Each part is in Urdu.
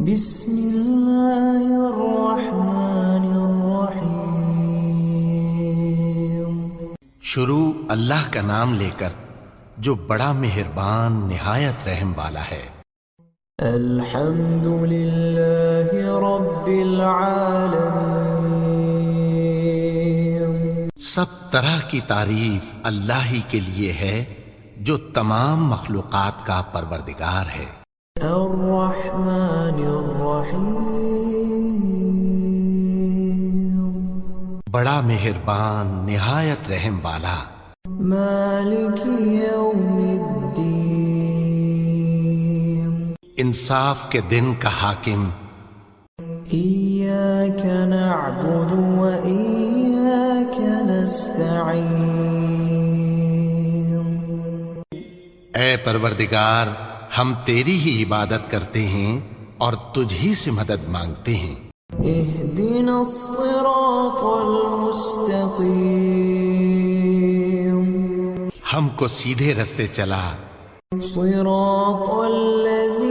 بسم الله الرحمن الرحيم شروع اللہ کا نام لے کر جو بڑا مہربان نہایت رحم والا ہے۔ الحمد لله رب العالمين سب طرح کی تعریف اللہ ہی کے لیے ہے جو تمام مخلوقات کا پروردگار ہے۔ الرحمن بڑا مہربان نہایت رحم والا۔ مالك يوم الدين انصاف کے دن کا حاکم۔ إياك نعبد وإياك نستعين اے پروردگار ہم تیری ہی عبادت کرتے ہیں۔ اور تجھ ہی سے مدد مانگتے ہیں۔ اهدنا الصراط المستقيم. ہم کو سیدھے رستے چلا۔ صراط الذين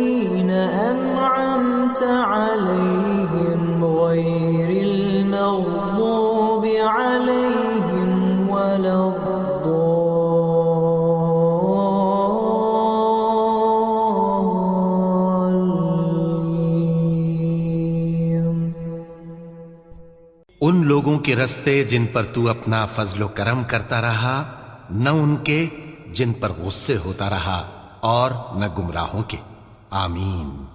ان لوگوں کے رستے جن پر تو اپنا فضل و کرم کرتا رہا، نہ ان کے جن پر غصے ہوتا رہا اور نہ گمراہوں کے۔ آمین۔